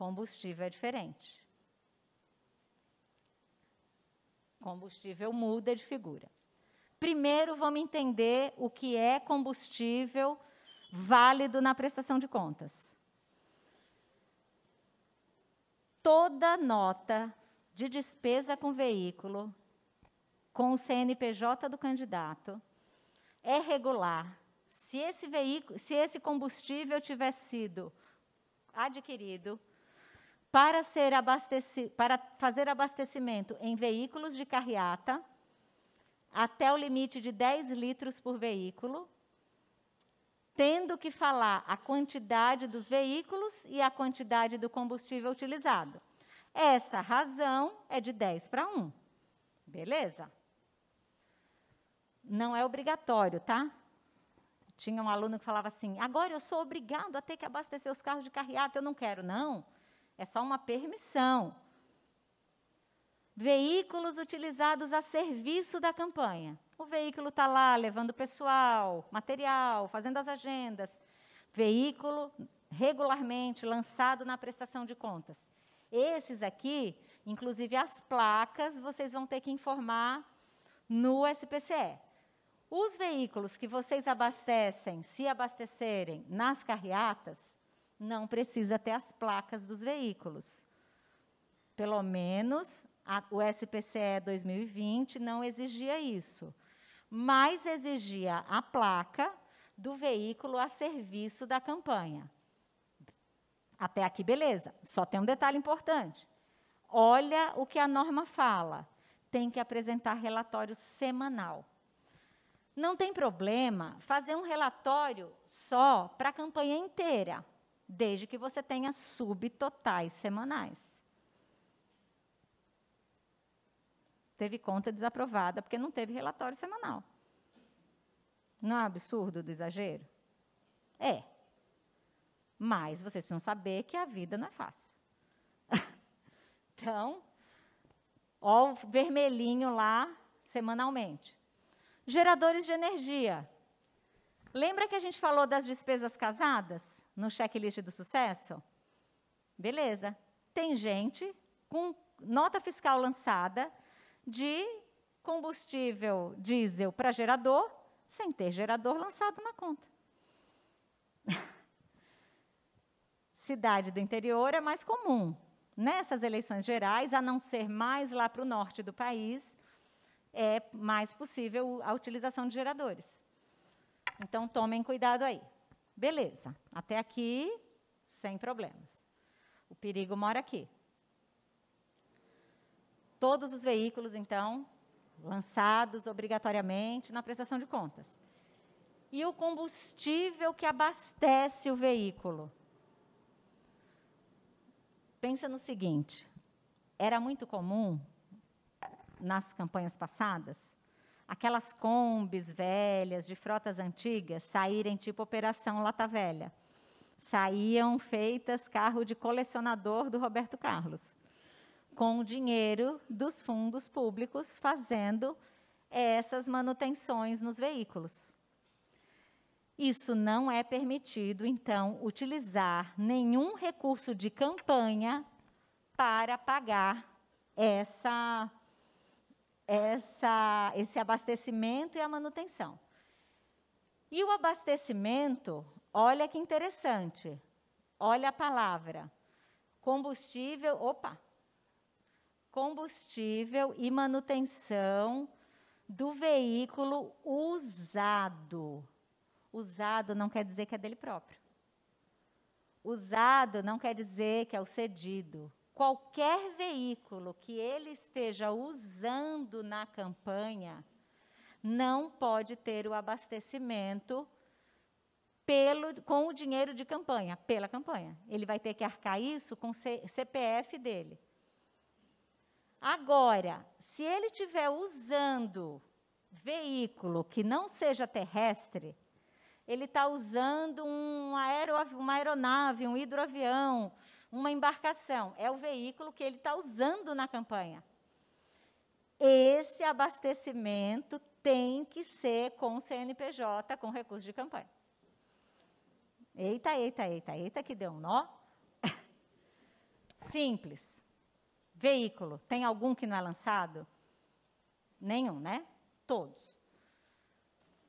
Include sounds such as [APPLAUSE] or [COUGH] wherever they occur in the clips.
Combustível é diferente. Combustível muda de figura. Primeiro, vamos entender o que é combustível válido na prestação de contas. Toda nota de despesa com veículo, com o CNPJ do candidato, é regular se esse veículo, se esse combustível tiver sido adquirido para, ser abasteci, para fazer abastecimento em veículos de carreata, até o limite de 10 litros por veículo, tendo que falar a quantidade dos veículos e a quantidade do combustível utilizado. Essa razão é de 10 para 1. Beleza? Não é obrigatório, tá? Tinha um aluno que falava assim: agora eu sou obrigado a ter que abastecer os carros de carreata, eu não quero. Não, é só uma permissão. Veículos utilizados a serviço da campanha. O veículo está lá levando pessoal, material, fazendo as agendas. Veículo regularmente lançado na prestação de contas. Esses aqui, inclusive as placas, vocês vão ter que informar no SPCE. Os veículos que vocês abastecem, se abastecerem nas carreatas, não precisa ter as placas dos veículos. Pelo menos a, o SPCE 2020 não exigia isso, mas exigia a placa do veículo a serviço da campanha. Até aqui, beleza. Só tem um detalhe importante. Olha o que a norma fala. Tem que apresentar relatório semanal. Não tem problema fazer um relatório só para a campanha inteira, desde que você tenha subtotais semanais. Teve conta desaprovada porque não teve relatório semanal. Não é um absurdo do exagero? É. Mas vocês precisam saber que a vida não é fácil. [LAUGHS] então, ó o vermelhinho lá semanalmente. Geradores de energia. Lembra que a gente falou das despesas casadas no checklist do sucesso? Beleza. Tem gente com nota fiscal lançada de combustível diesel para gerador, sem ter gerador lançado na conta. [LAUGHS] Cidade do interior é mais comum. Nessas eleições gerais, a não ser mais lá para o norte do país, é mais possível a utilização de geradores. Então, tomem cuidado aí. Beleza, até aqui, sem problemas. O perigo mora aqui. Todos os veículos, então, lançados obrigatoriamente na prestação de contas. E o combustível que abastece o veículo. Pensa no seguinte: era muito comum nas campanhas passadas, aquelas combis velhas, de frotas antigas, saírem tipo Operação Lata Velha. Saíam feitas carro de colecionador do Roberto Carlos, com o dinheiro dos fundos públicos fazendo essas manutenções nos veículos. Isso não é permitido, então, utilizar nenhum recurso de campanha para pagar essa essa, esse abastecimento e a manutenção. E o abastecimento, olha que interessante, olha a palavra, combustível, opa, combustível e manutenção do veículo usado. Usado não quer dizer que é dele próprio. Usado não quer dizer que é o cedido qualquer veículo que ele esteja usando na campanha não pode ter o abastecimento pelo, com o dinheiro de campanha, pela campanha. Ele vai ter que arcar isso com o CPF dele. Agora, se ele estiver usando veículo que não seja terrestre, ele está usando um aero, uma aeronave, um hidroavião, uma embarcação, é o veículo que ele está usando na campanha. Esse abastecimento tem que ser com o CNPJ, com recurso de campanha. Eita, eita, eita, eita, que deu um nó. [LAUGHS] Simples. Veículo, tem algum que não é lançado? Nenhum, né? Todos.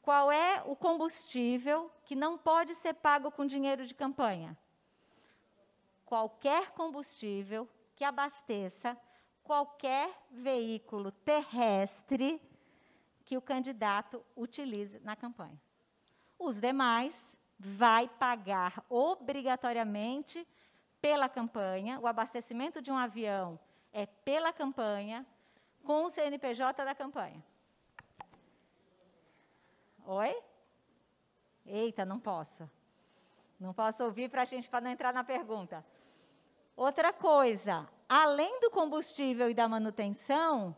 Qual é o combustível que não pode ser pago com dinheiro de campanha? Qualquer combustível que abasteça qualquer veículo terrestre que o candidato utilize na campanha. Os demais vai pagar obrigatoriamente pela campanha, o abastecimento de um avião é pela campanha, com o CNPJ da campanha. Oi? Eita, não posso. Não posso ouvir para a gente para não entrar na pergunta. Outra coisa, além do combustível e da manutenção,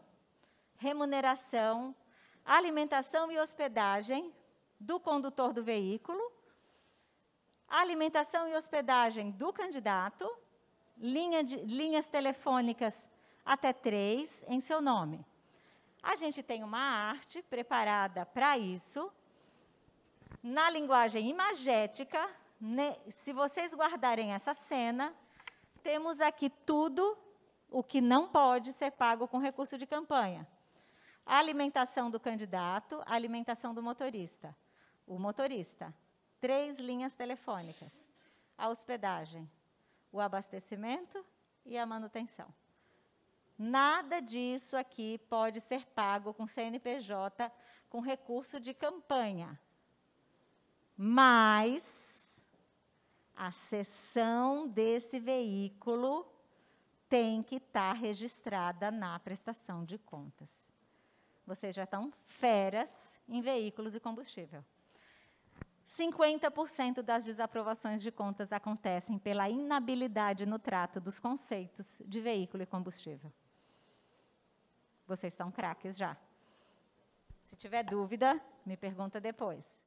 remuneração, alimentação e hospedagem do condutor do veículo, alimentação e hospedagem do candidato, linha de, linhas telefônicas até três em seu nome. A gente tem uma arte preparada para isso, na linguagem imagética. Se vocês guardarem essa cena, temos aqui tudo o que não pode ser pago com recurso de campanha. A alimentação do candidato, a alimentação do motorista. O motorista, três linhas telefônicas. A hospedagem, o abastecimento e a manutenção. Nada disso aqui pode ser pago com CNPJ com recurso de campanha. Mas a cessão desse veículo tem que estar registrada na prestação de contas. Vocês já estão feras em veículos e combustível. 50% das desaprovações de contas acontecem pela inabilidade no trato dos conceitos de veículo e combustível. Vocês estão craques já. Se tiver dúvida, me pergunta depois.